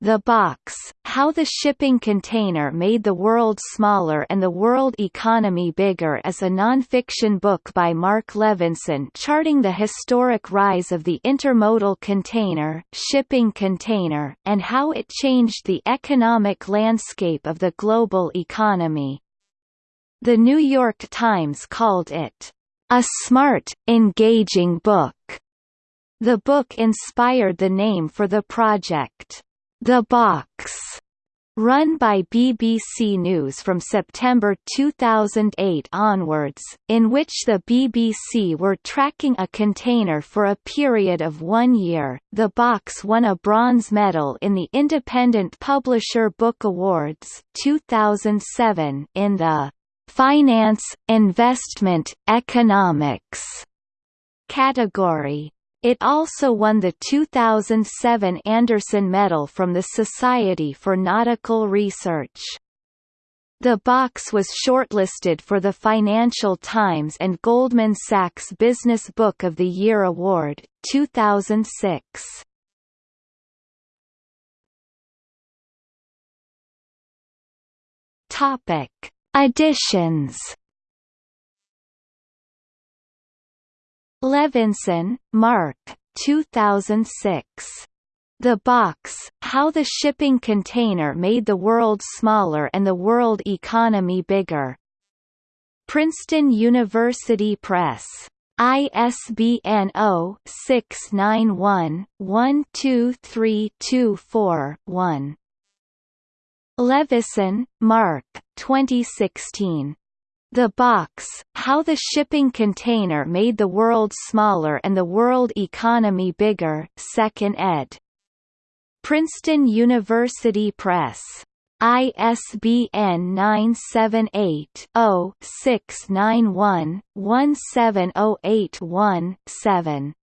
The Box, How the Shipping Container Made the World Smaller and the World Economy Bigger is a nonfiction book by Marc Levinson charting the historic rise of the intermodal container, shipping container, and how it changed the economic landscape of the global economy. The New York Times called it, "...a smart, engaging book." The book inspired the name for the project. The Box, run by BBC News from September 2008 onwards, in which the BBC were tracking a container for a period of one year. The Box won a bronze medal in the Independent Publisher Book Awards 2007 in the Finance, Investment, Economics category. It also won the 2007 Anderson Medal from the Society for Nautical Research. The box was shortlisted for the Financial Times and Goldman Sachs Business Book of the Year Award, 2006. Topic: Editions Levinson, Marc 2006. The Box, How the Shipping Container Made the World Smaller and the World Economy Bigger. Princeton University Press. ISBN 0-691-12324-1. Levinson, Marc 2016. The Box, How the Shipping Container Made the World Smaller and the World Economy Bigger 2nd ed. Princeton University Press. ISBN 978-0-691-17081-7.